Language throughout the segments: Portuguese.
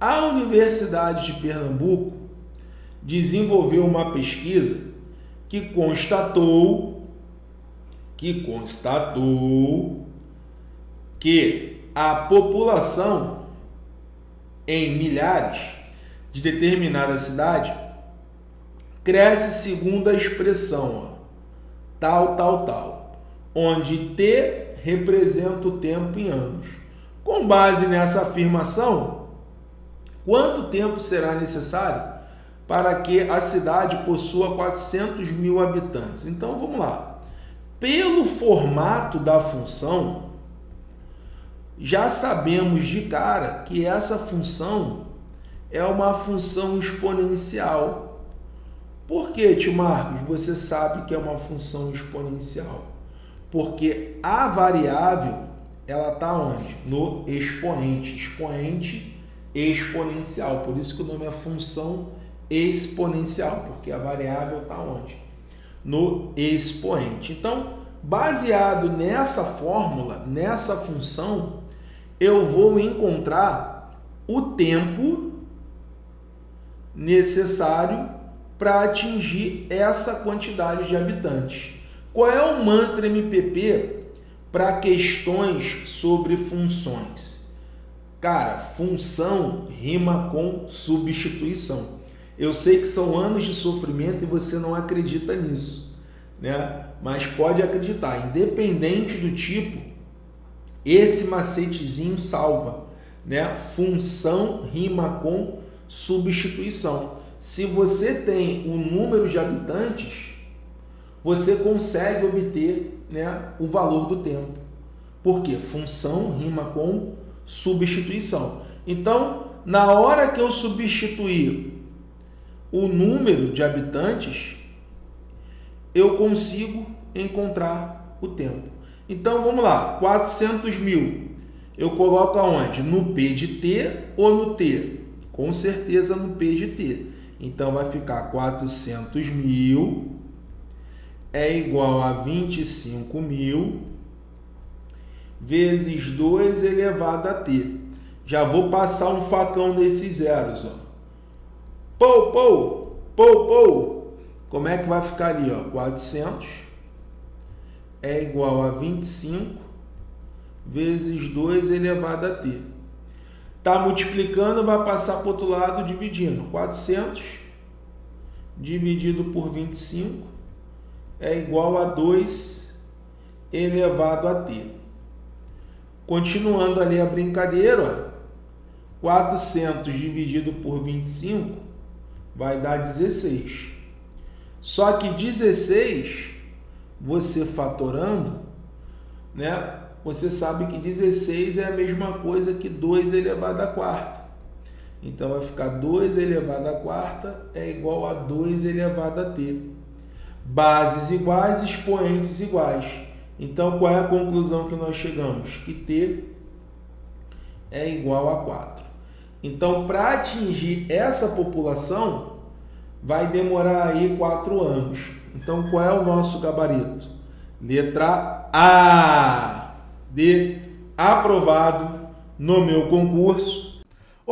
A Universidade de Pernambuco desenvolveu uma pesquisa que constatou que constatou que a população em milhares de determinada cidade cresce segundo a expressão ó, tal, tal, tal, onde T representa o tempo em anos. Com base nessa afirmação, quanto tempo será necessário para que a cidade possua 400 mil habitantes? Então vamos lá. Pelo formato da função, já sabemos de cara que essa função é uma função exponencial. Por que, tio Marcos, você sabe que é uma função exponencial? Porque a variável, ela está onde? No expoente. Expoente exponencial. Por isso que o nome é função exponencial, porque a variável está onde? No expoente. Então, baseado nessa fórmula, nessa função, eu vou encontrar o tempo necessário para atingir essa quantidade de habitantes. Qual é o mantra MPP para questões sobre funções? Cara, função rima com substituição. Eu sei que são anos de sofrimento e você não acredita nisso, né? Mas pode acreditar, independente do tipo, esse macetezinho salva, né? Função rima com substituição. Se você tem o número de habitantes, você consegue obter né, o valor do tempo. Por quê? Função rima com substituição. Então, na hora que eu substituir o número de habitantes, eu consigo encontrar o tempo. Então, vamos lá, 400 mil. Eu coloco aonde? No P de T ou no T? Com certeza no P de T. Então, vai ficar 400 mil é igual a 25 mil vezes 2 elevado a t. Já vou passar um facão nesses zeros. Ó. Pou, pou, pou, pou. Como é que vai ficar ali? Ó? 400 é igual a 25 vezes 2 elevado a t. Está multiplicando, vai passar para o outro lado dividindo. 400 dividido por 25 é igual a 2 elevado a t. Continuando ali a brincadeira, ó, 400 dividido por 25 vai dar 16. Só que 16, você fatorando, né? Você sabe que 16 é a mesma coisa que 2 elevado a quarta. Então vai ficar 2 elevado a quarta é igual a 2 elevado a t bases iguais, expoentes iguais. Então, qual é a conclusão que nós chegamos? Que T é igual a 4. Então, para atingir essa população, vai demorar aí 4 anos. Então, qual é o nosso gabarito? Letra A. De aprovado no meu concurso.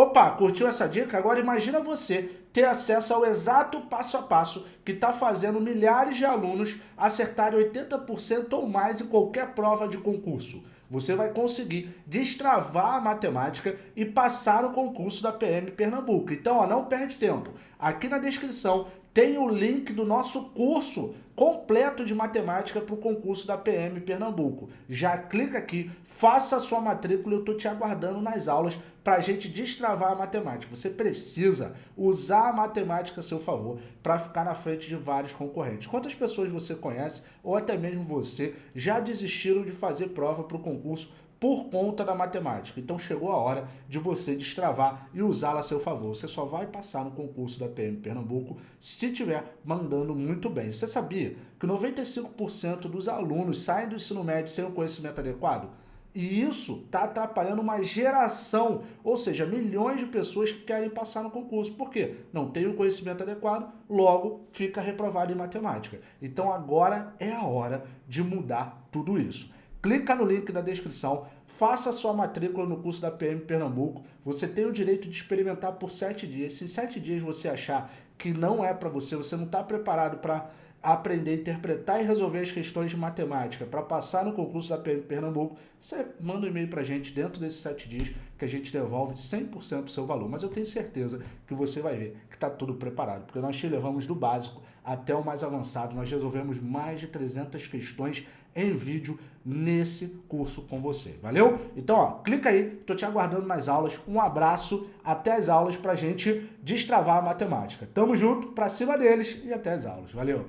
Opa, curtiu essa dica? Agora imagina você ter acesso ao exato passo a passo que está fazendo milhares de alunos acertarem 80% ou mais em qualquer prova de concurso. Você vai conseguir destravar a matemática e passar o concurso da PM Pernambuco. Então, ó, não perde tempo. Aqui na descrição tem o link do nosso curso completo de matemática para o concurso da PM Pernambuco. Já clica aqui, faça a sua matrícula e eu estou te aguardando nas aulas para a gente destravar a matemática. Você precisa usar a matemática a seu favor para ficar na frente de vários concorrentes. Quantas pessoas você conhece, ou até mesmo você, já desistiram de fazer prova para o concurso por conta da matemática. Então chegou a hora de você destravar e usá-la a seu favor. Você só vai passar no concurso da PM Pernambuco se estiver mandando muito bem. Você sabia que 95% dos alunos saem do ensino médio sem o conhecimento adequado? E isso está atrapalhando uma geração, ou seja, milhões de pessoas que querem passar no concurso. Por quê? Não tem o conhecimento adequado, logo fica reprovado em matemática. Então agora é a hora de mudar tudo isso. Clica no link da descrição, faça sua matrícula no curso da PM Pernambuco. Você tem o direito de experimentar por sete dias. Se sete dias você achar que não é para você, você não está preparado para aprender interpretar e resolver as questões de matemática para passar no concurso da PM Pernambuco, você manda um e-mail para a gente dentro desses sete dias que a gente devolve 100% do seu valor. Mas eu tenho certeza que você vai ver que está tudo preparado, porque nós te levamos do básico até o mais avançado. Nós resolvemos mais de 300 questões em vídeo nesse curso com você. Valeu? Então, ó, clica aí, tô te aguardando nas aulas. Um abraço, até as aulas pra gente destravar a matemática. Tamo junto, pra cima deles e até as aulas. Valeu!